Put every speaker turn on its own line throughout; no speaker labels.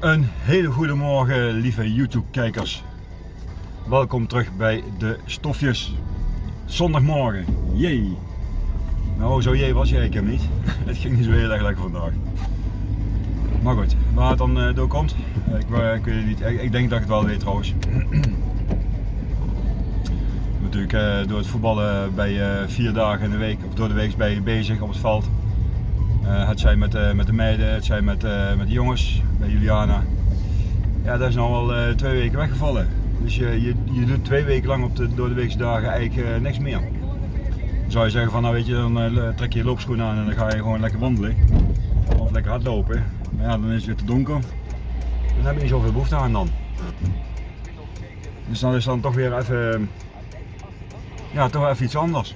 Een hele goede morgen lieve YouTube kijkers. Welkom terug bij de stofjes. Zondagmorgen, jee. Nou zo jee was jij ik hem niet. Het ging niet zo heel erg lekker vandaag. Maar goed, waar het dan uh, door komt, ik, uh, ik weet het niet. Ik, denk dat ik het wel weet trouwens. Natuurlijk door het voetballen bij vier dagen in de week, of door de week bezig op het veld. Het zijn met, met de meiden, het zijn met, met de jongens, bij Juliana. Ja, dat is nou al twee weken weggevallen. Dus je, je, doet twee weken lang op de door de dagen eigenlijk niks meer. Dan zou je zeggen van nou weet je, dan trek je je loopschoenen aan en dan ga je gewoon lekker wandelen. Of lekker hardlopen. Maar ja, dan is het weer te donker. Dan heb je niet zoveel behoefte aan dan. Dus dan is dan toch weer even, ja, toch even iets anders.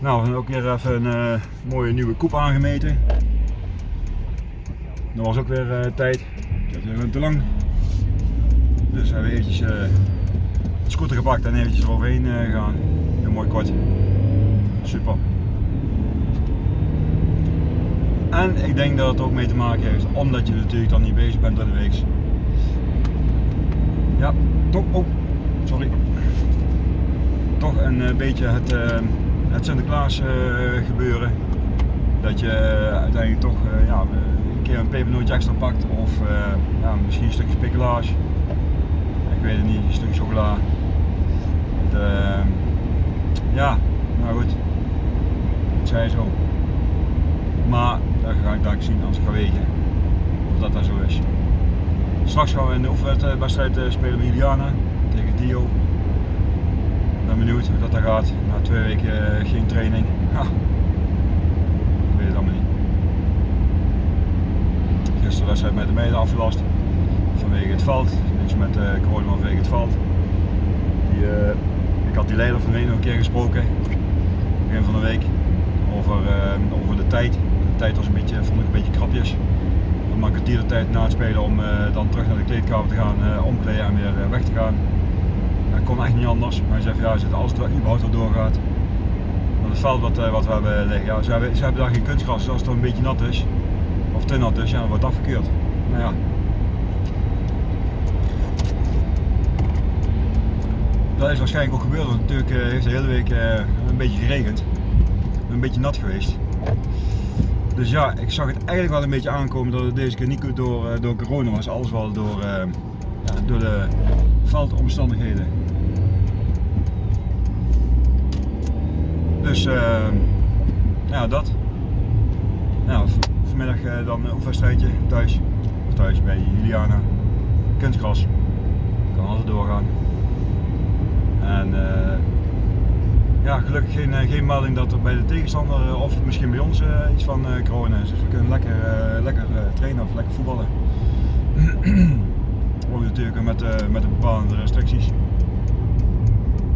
Nou, we hebben ook weer even een uh, mooie nieuwe koep aangemeten. Dat was ook weer uh, tijd. Dat is even te lang. Dus hebben we eventjes uh, de scooter gepakt en eventjes eroverheen gegaan. Heel mooi kort. Super. En ik denk dat het ook mee te maken heeft, omdat je natuurlijk dan niet bezig bent door de week. Ja, toch, oh, sorry. Toch een beetje het, het Sinterklaas uh, gebeuren. Dat je uiteindelijk toch ja, een keer een pepernootje extra pakt of ja, misschien een stukje speculage. Ik weet het niet, een stukje chocola. Ja, nou goed. Het zij zo. Maar dat ga ik daar zien als ik ga wegen. Of dat dat zo is. Straks gaan we een oefenwedstrijd eh, spelen met Juliana tegen Dio. Hoe dat, gaat. Na twee weken eh, geen training. Ik weet het allemaal niet. Gisteren de wedstrijd met de meiden afgelast. Vanwege het veld. Niks met uh, corona vanwege het veld. Die, uh, ik had die leider van nog een keer gesproken. Begin van de week. Over, over de tijd tijd was een beetje, vond ik een beetje krapjes. Dan maak ik de tijd na het spelen om dan terug naar de kleedkamer te gaan, omkleden en weer weg te gaan. Dat kon echt niet anders. Maar hij zei van ja, als het überhaupt wel doorgaat. Maar het veld wat, wat we hebben liggen, ja, ze, hebben, ze hebben daar geen kunstgras. Dus als het dan een beetje nat is, of te nat is, ja, dan wordt het afgekeurd. Nou ja. Dat is waarschijnlijk ook gebeurd, want natuurlijk heeft de hele week een beetje geregend. Een beetje nat geweest. Dus ja, ik zag het eigenlijk wel een beetje aankomen dat het deze keer niet door, door corona was, alles wel door, door de veldomstandigheden. Dus uh, ja, dat. Nou, vanmiddag dan een oefenwedstrijdje thuis. Of thuis bij Juliana. Kunstgras. Kan altijd doorgaan. En ja, gelukkig geen, eh, geen melding dat er bij de tegenstander eh, of misschien bij ons eh, iets van corona is. Dus we kunnen lekker, lekker trainen of lekker voetballen. Ook natuurlijk met, met bepaalde restricties.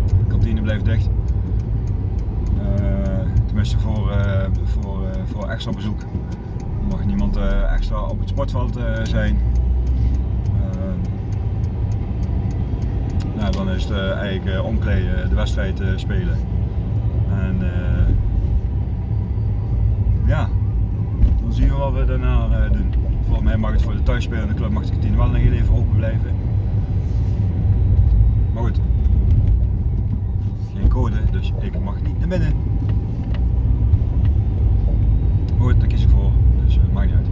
De kantine blijft dicht. Voor, voor, voor extra bezoek. mag niemand extra op het sportveld zijn. Nou, dan is het eigenlijk omkleden, de wedstrijd spelen. En ja, dan zien we wat we daarna doen. Volgens mij mag het voor de thuisspelende club mag de kantine wel nog even open blijven. Maar goed, geen code, dus ik mag niet naar binnen. Maar goed, daar kies ik voor, dus uh, maakt niet uit.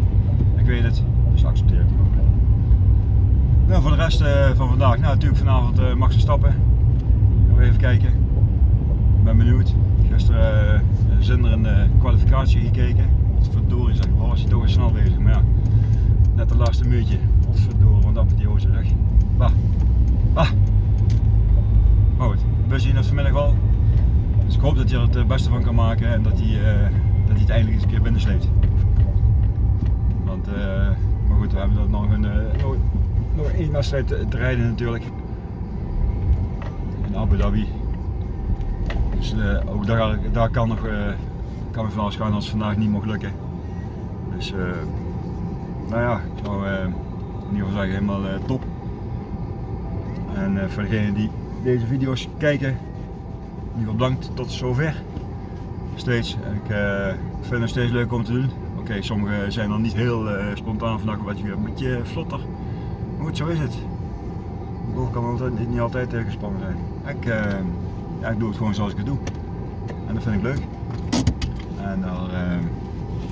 Ik weet het, dus accepteer het ook. Nou, voor de rest van vandaag, nou natuurlijk vanavond mag ze stappen. Gaan even kijken. Ik ben benieuwd. Gisteren uh, zinderende kwalificatie gekeken. Wat verdorie zeg, was hij toch weer snel bezig. Maar ja, net de laatste muurtje. Wat verdorie, want dat met die hoze zeg. Bah. Bah. Maar goed, we zien het vanmiddag wel. Dus ik hoop dat hij er het eh, beste van kan maken en dat hij, uh, dat hij het eindelijk eens een keer binnensleept. Want, uh, maar goed, we hebben er nog, een, nog, nog één wedstrijd te rijden natuurlijk. In Abu Dhabi. Dus uh, ook daar, daar kan nog uh, kan van alles gaan als het vandaag niet mocht lukken. Dus uh, nou ja, ik zou in ieder geval zeggen helemaal top. En voor degenen die deze video's kijken, in ieder geval bedankt tot zover. Steeds, ik vind het steeds leuk om te doen. Oké, sommigen zijn dan niet heel spontaan vandaag een beetje, een beetje vlotter. Goed, zo is het. De boog kan niet altijd gespannen zijn. Ik, uh, ja, ik doe het gewoon zoals ik het doe. En dat vind ik leuk. En dan,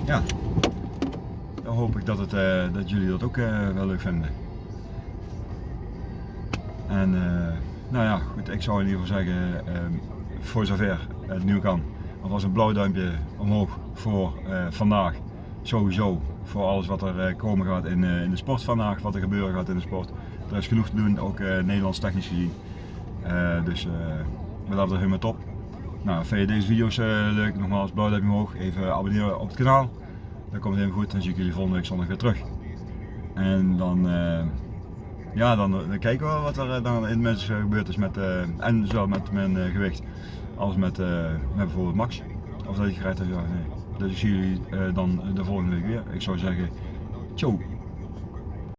ja, dan hoop ik dat, het, dat jullie dat ook wel leuk vinden. En nou ja, goed, ik zou in ieder geval zeggen, voor zover het nu kan, alvast een blauw duimpje omhoog voor vandaag sowieso voor alles wat er eh, komen gaat in, eh, in de sport vandaag, wat er gebeuren gaat in de sport. Er is genoeg te doen, ook uh, Nederlands technisch gezien. Dus we laten het helemaal top. Nou, vind je deze video's leuk? Nogmaals, blauw duimpje omhoog. Even abonneren op het kanaal. Dat komt helemaal goed. Dan zie ik jullie volgende week zondag weer terug. En dan, ja, dan, dan, kijken we wat er dan in mensen gebeurd is met, en zowel met mijn gewicht als met, met bijvoorbeeld Max. Of dat je gereid hebt, ja, nee. Dus ik zie jullie uh, dan de volgende week weer. Ik zou zeggen, ciao.